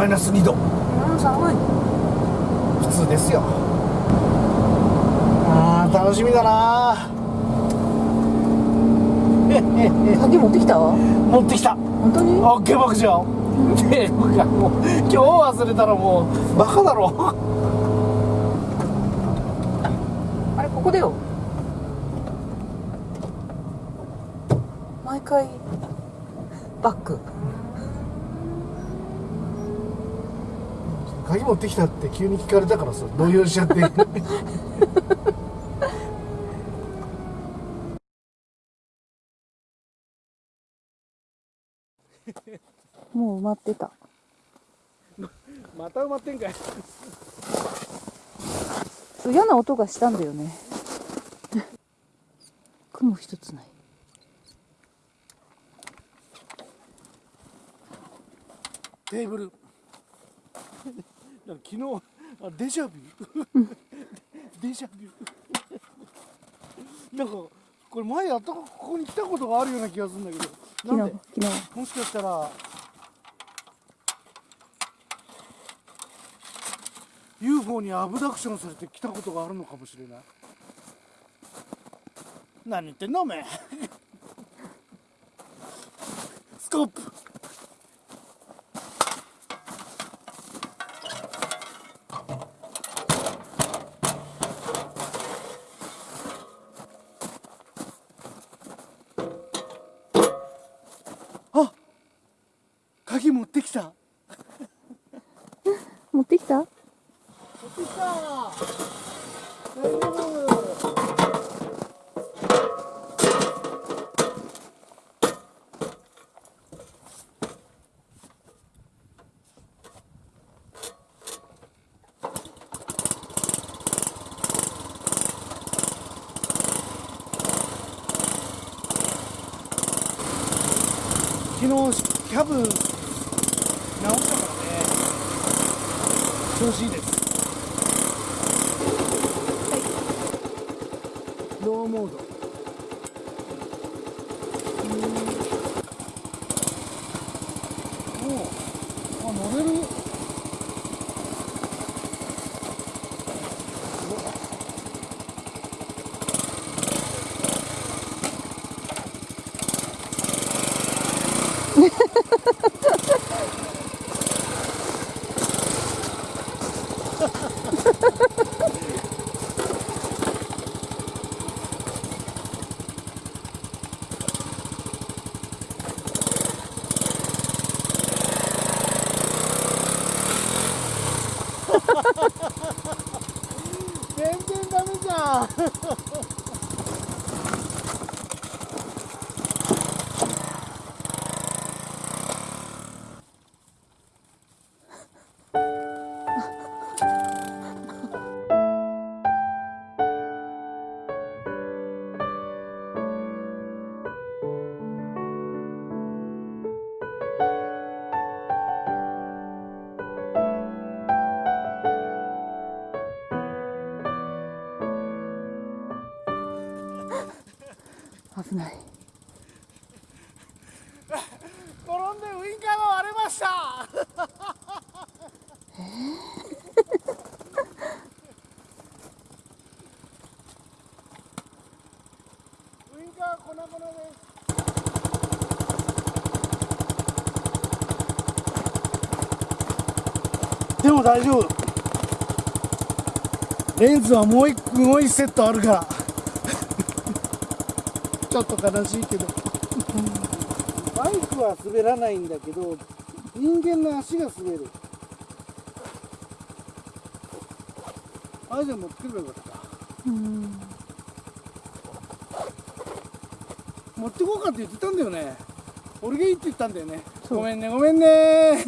マイナス2度。うん寒い。普通ですよ。あー楽しみだな。鍵持ってきた？持ってきた。本当に？オッケー牧場で僕はもう今日忘れたらもうバカだろ。あれここだよ。毎回バック鍵持ってきたって急に聞かれたからさ動揺しちゃって。もう埋まってた。また埋まってんかい。嫌な音がしたんだよね。雲一つない。テーブル昨日あデジャビュー。デジャビュー。なんかこれ前やったここに来たことがあるような気がするんだけど。昨日昨日。もしかしたら。UFO にアブダクションされて来たことがあるのかもしれない。何言ってんのおめえ。スコープあ鍵持ってきた持ってきた？持ってきた。大丈夫昨日キャブ直したからね調子いいですローモード。おあ乗れる。危ない。転んでウインカーが割れました。ウインカー粉々です。でも大丈夫。レンズはもう一もう一セットあるから。ちょっと悲しいけど。バイクは滑らないんだけど人間の足が滑る。あれじゃ持ってくればよかった。うん。持ってこうかって言ってたんだよね。俺がいいって言ったんだよね。ごめんねごめんね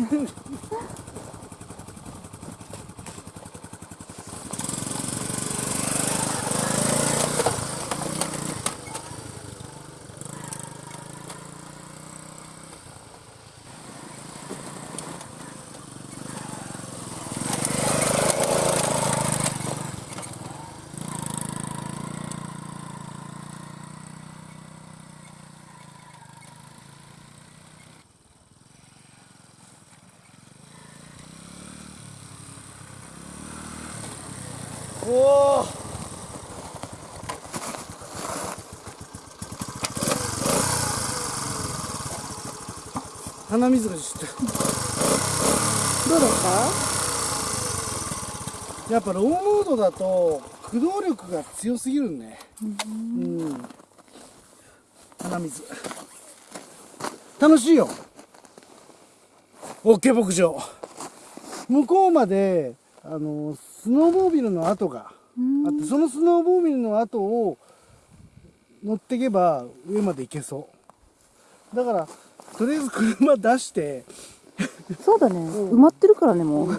鼻水がしてどうだったやっぱローモードだと駆動力が強すぎるね。うん。鼻水。楽しいよ。OK 牧場。向こうまであのスノーボービルの跡があってそのスノーボービルの跡を乗っていけば上まで行けそう。だからとりあえず車出して。そうだね。埋まってるからねもう。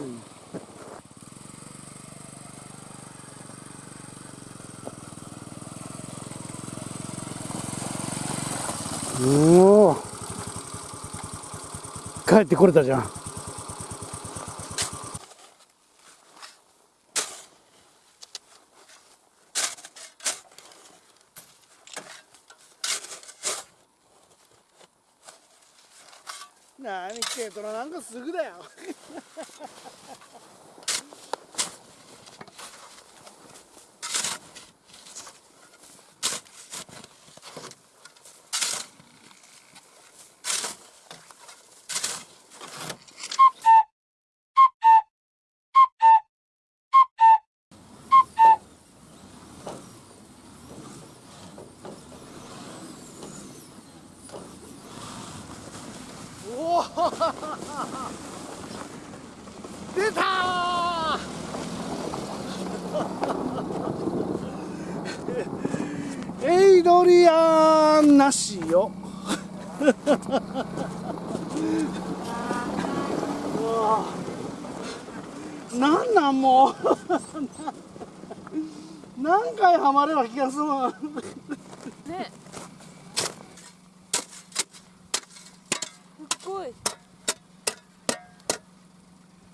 おお帰ってこれたじゃんなに軽トラなんかすぐだよおお出たーエイドリアンなしようわなんなんもう。何回ハマれば気が済む。ね。すっごい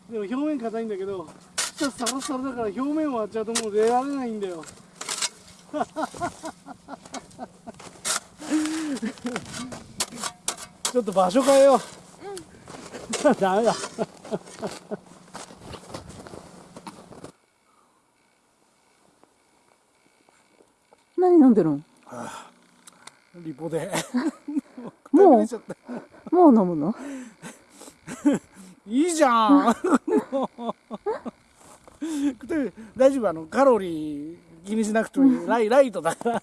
でも表面硬いんだけど下サラサラだから表面割っちゃうともう出られないんだよちょっと場所変えよう、ダメだ。何飲んでるんリポで。もう？もう飲むの？いいじゃん。で大丈夫あのカロリー気にしなくてもいいライライトだから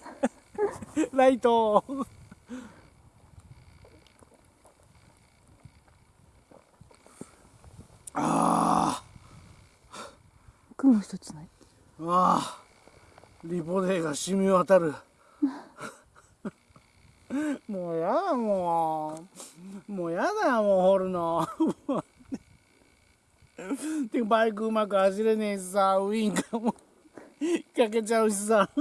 ライト一つない？ーあーリポデーが染み渡る。もうやだもう。もうやだよもう掘るのてかバイクうまく走れねえしさ。ウインカーも。かけちゃうしさ。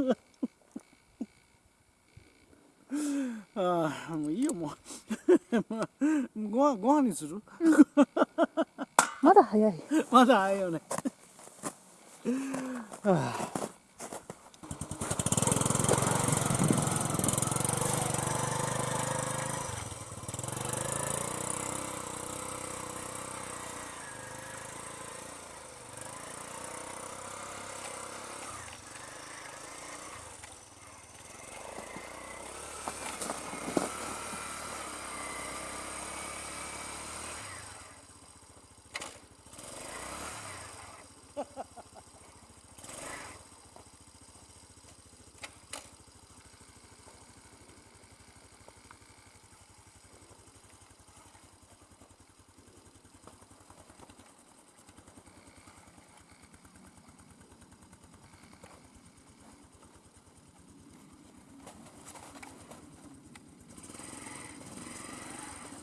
ああもういいよもう。ご飯ご飯にする？まだ早い。まだ早いよねは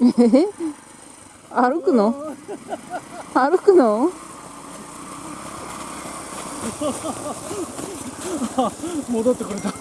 歩くの？歩くの？戻ってくれた。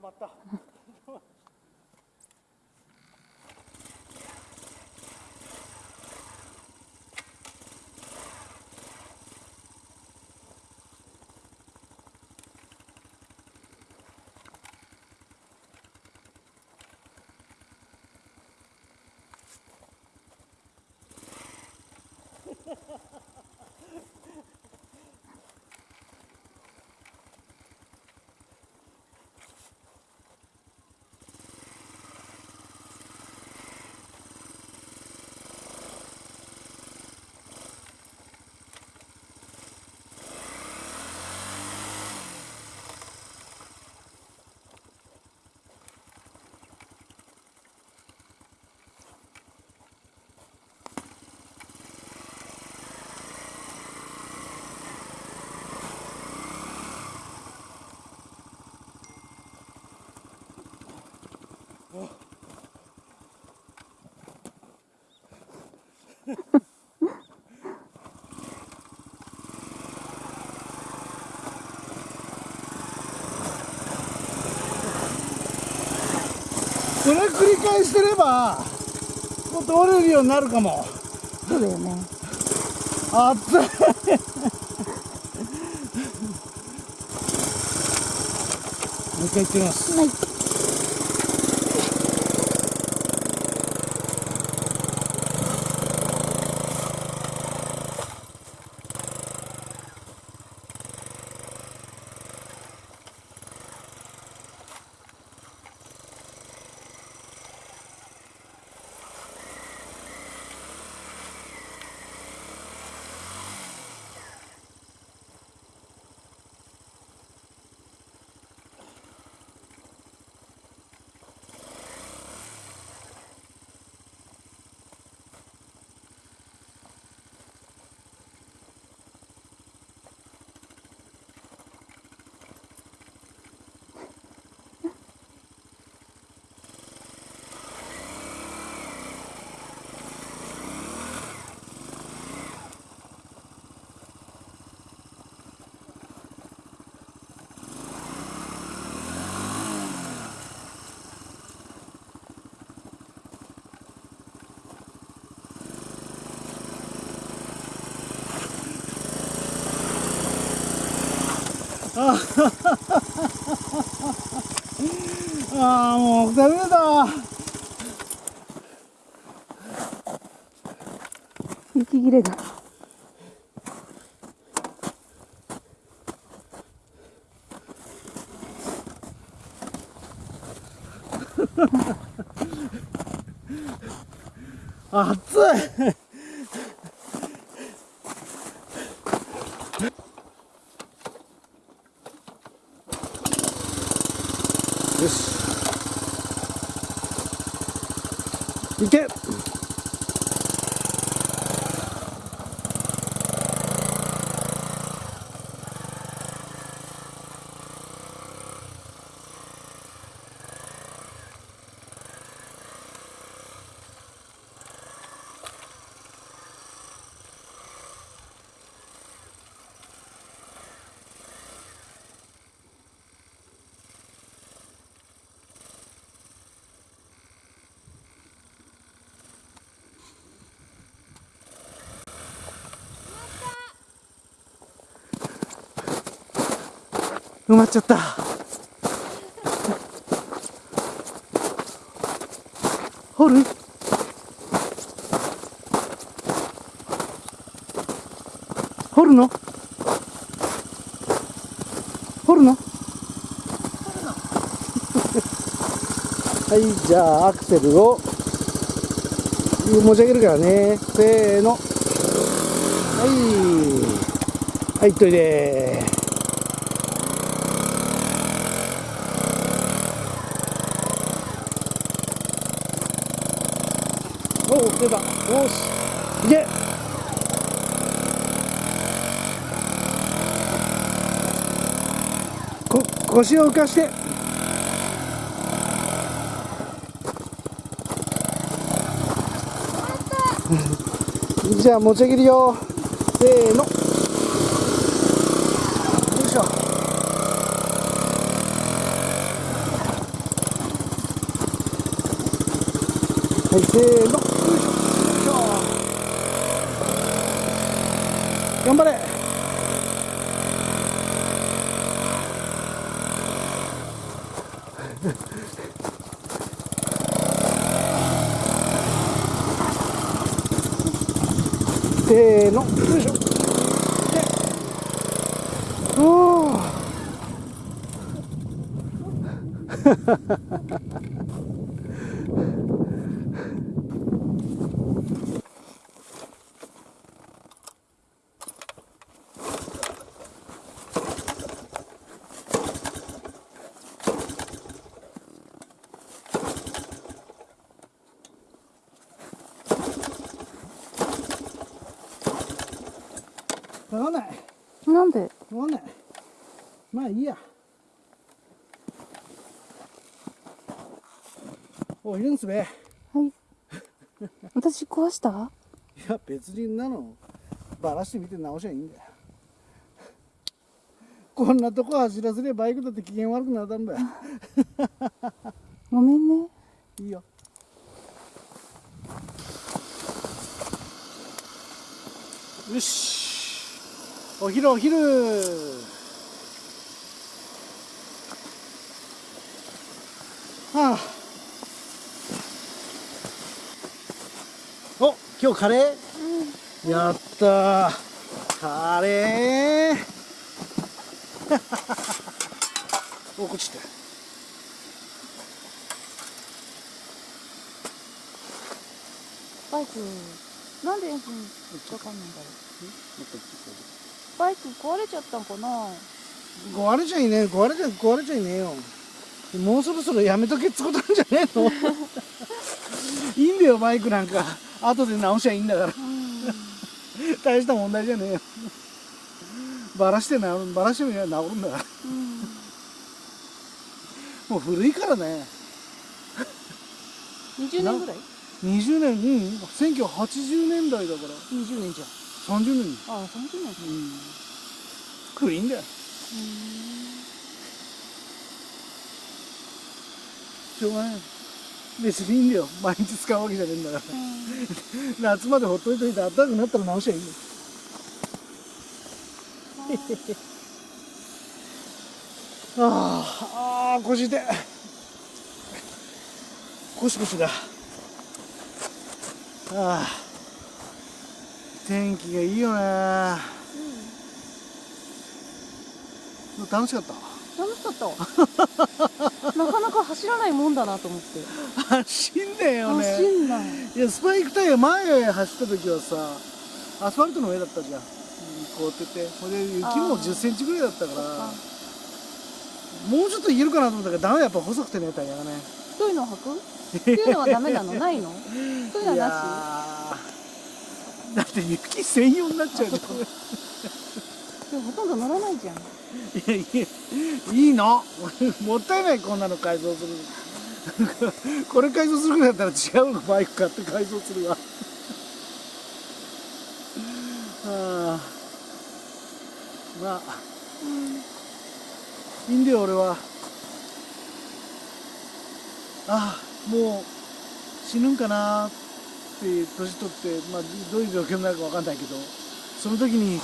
まった。これ繰り返してればもう通れるようになるかも。そうだよね。熱い。もう一回行ってみます。はい ああもうダメだ息切れが 熱い埋まっちゃった。掘る？掘るの？掘るの？はいじゃあアクセルを持ち上げるからね。せーの。はい。はいといで腰を浮かして。じゃあ持ち上げるよ。せーの。よいしょ。はいせーの。よいしょ。頑張れ。せーのよいしょでおーわかんないなんでわないまあいいや。おいるんすべいはい。私壊した？や別にんなの。バラしてみて直しゃいいんだよ。こんなとこ走らせればバイクだって機嫌悪くなったんだよ ごめんねいいよよしお昼お昼。はあ。お今日カレー、やったー。カレー。おこっちって。バイク。なんでエンジンかかんないんだろうバイク壊れちゃったんかな。壊れちゃいねえ壊れちゃ壊れちゃいねえよ。もうそろそろやめとけっつことなんじゃねえの？いいんだよバイクなんか。後で直しゃいいんだから。大した問題じゃねえよ。バラしてなバラしてみれば治るんだから。うん。もう古いからね。20年ぐらい？20年？うん。1980年代だから。20年じゃん30年ああ30年かうん古いんだよしょうがない別にいいんだよ毎日使うわけじゃねえんだから夏までほっといといて暖かくなったら直しゃいいよああ腰痛い腰腰だああ天気がいいよね。楽しかった？楽しかった。なかなか走らないもんだなと思って。走んだよね。走んない。いやスパイクタイヤ前走った時はさアスファルトの上だったじゃん、うん、凍ってて。ほんで雪もあー。1 0ンチぐらいだったからあもうちょっといけるかなと思ったけどダメだやっぱ細くてねタイヤがね。太いの履く？っていうのはダメなの？ないの？そういうのはーだって雪専用になっちゃうじゃんでもほとんど乗らないじゃん。いやいやいいの。もったいないこんなの改造するの。これ改造するぐらいだったら違うのバイク買って改造するわ。ああまあ。いいんだよ俺は。ああもう死ぬんかなって年取って、まあ、どういう病気になるか分かんないけどその時に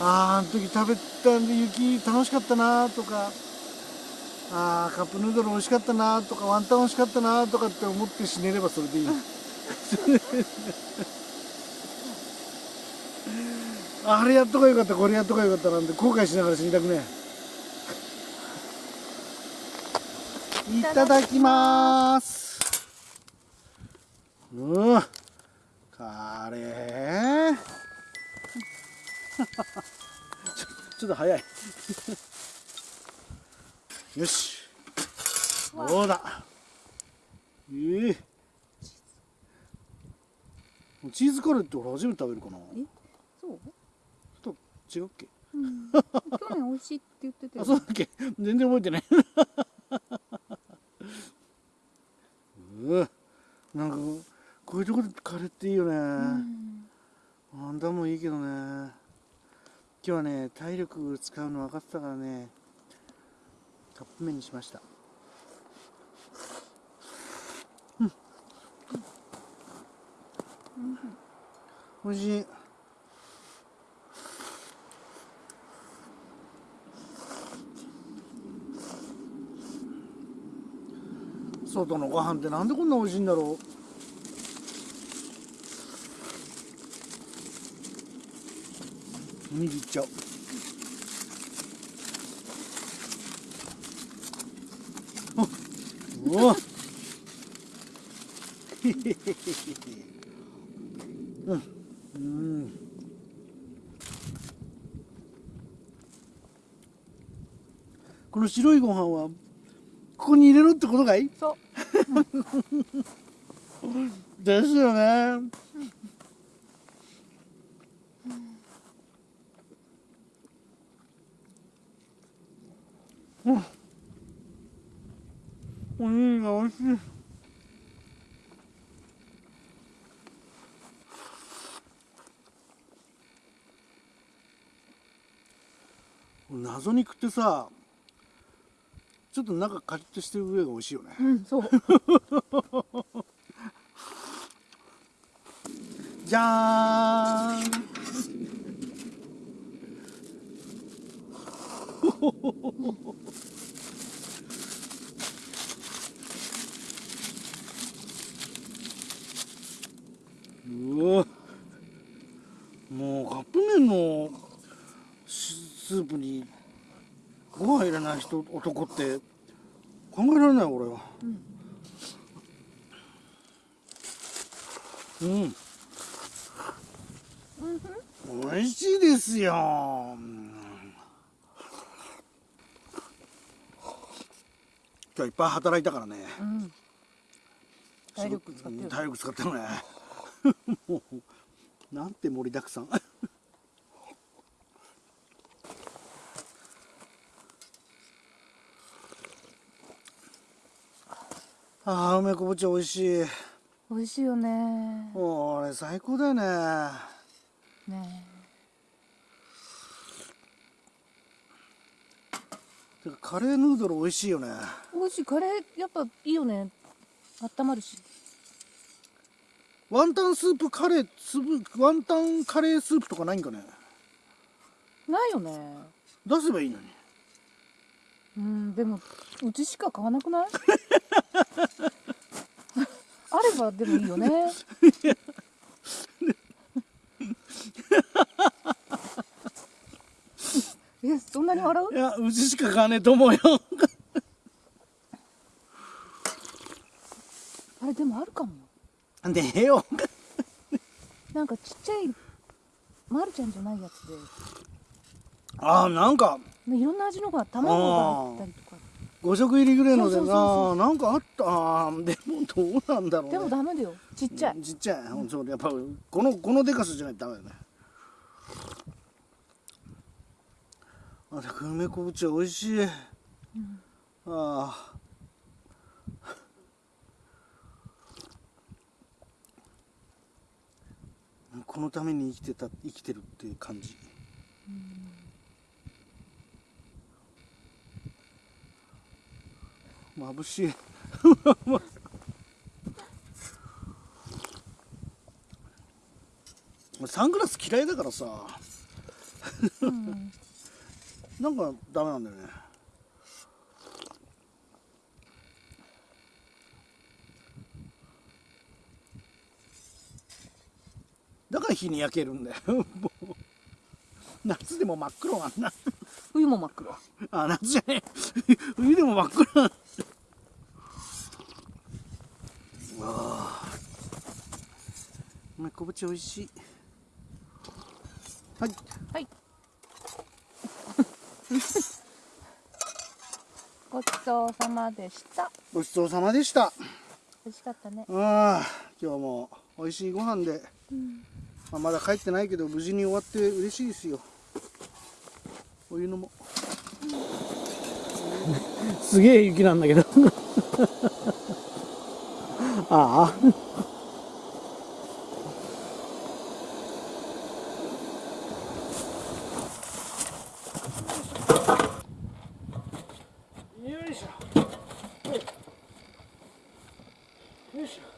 あああの時食べたんで雪楽しかったなとかああカップヌードル美味しかったなとかワンタン美味しかったなとかって思って死ねればそれでいい。あれやっとかよかったこれやっとかよかったなんて後悔しながら死にたくねえ。いただきますうん。カレー。ちょっと早い。よし。どうだ？ええ。チーズカレーって俺初めて食べるかな？え？そう？ちょっと違うっけ？うん。去年美味しいって言ってたよ。あそうだっけ？全然覚えてない。うん。なんかこういうとこでカレーっていいよね、うん。あんだもいいけどね。今日はね体力使うの分かってたからねカップ麺にしました。うん。美味しい。外のご飯ってなんでこんな美味しいんだろう握っちゃうあうわへへへへへうん。うん。この白いご飯はここに入れろってことかい？そう。ですよねにぎりが美味しい謎肉ってさちょっと中カリッとしてる上が美味しいよね。うんそう。じゃーんうわ。もうカップ麺のスープにご飯入れない人男って考えられない俺は。うん。美味しいですよ。うん今日はいっぱい働いたからね。うん。体力使ってる。体力使ってるね もうなんて盛りだくさん。ああ梅昆布茶美味しい。美味しいよね。これ最高だよね。ねてかカレーヌードル美味しいよね。美味しい。カレーやっぱいいよね。温まるしワンタンスープカレースープワンタンカレースープとかないんかね？ないよね。出せばいいのに。うんでもうちしか買わなくない？あればでもいいよね。えそんなに笑う？いやうちしか買わねえと思うよあれでもあるかもよねえよ。なんかちっちゃいまるちゃんじゃないやつで。ああなんか。ねいろんな味のが卵が入ったりとか。5色入りぐらいのでななんかあった。でもどうなんだろうね。でもダメだよ。ちっちゃい。ちっちゃい、うん、そうやっぱこのこのでかさじゃないとダメだね。あで梅昆布茶美味しい、ああこのために生きてた生きてるっていう感じ、眩しい。俺サングラス嫌いだからさ。うん。なんかダメなんだよねだから日に焼けるんだよ。夏でも真っ黒なんだ。冬も真っ黒。あ夏じゃねえ。冬でも真っ黒なんだ。うわあ梅昆布茶美味しい。はい。はい。ごちそうさまでした。ごちそうさまでした。美味しかったね。ああ今日も美味しいご飯で、まあ、まだ帰ってないけど無事に終わって嬉しいですよ。お湯のも。すげえ雪なんだけど。ああよいしょよいしょ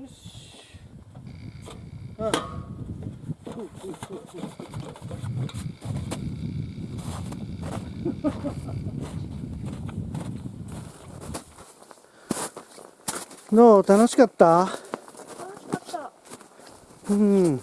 よしうんふうふうふうふうどう楽しかった？楽しかった。うん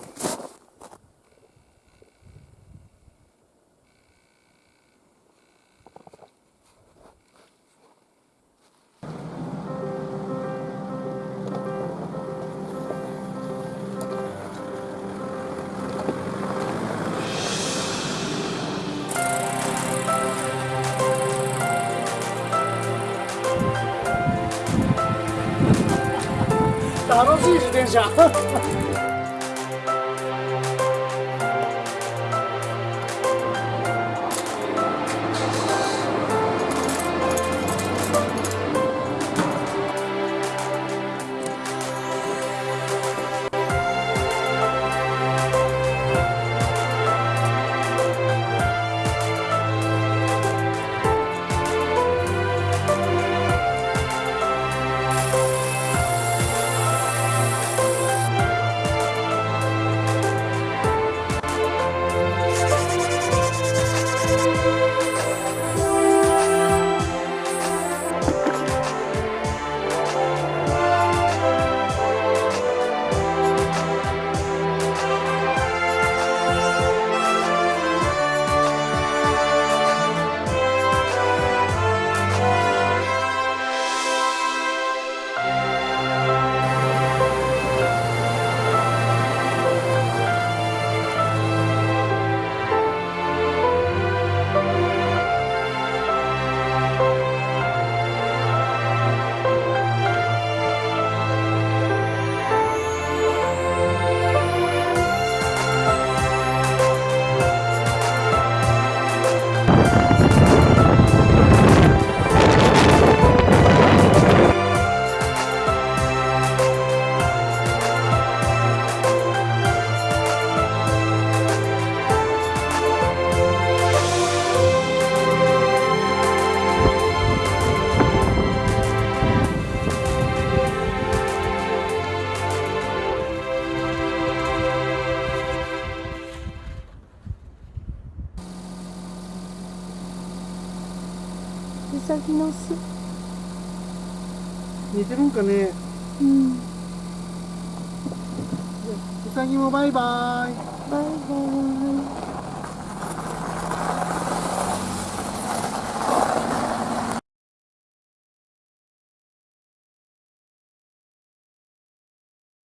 楽んかね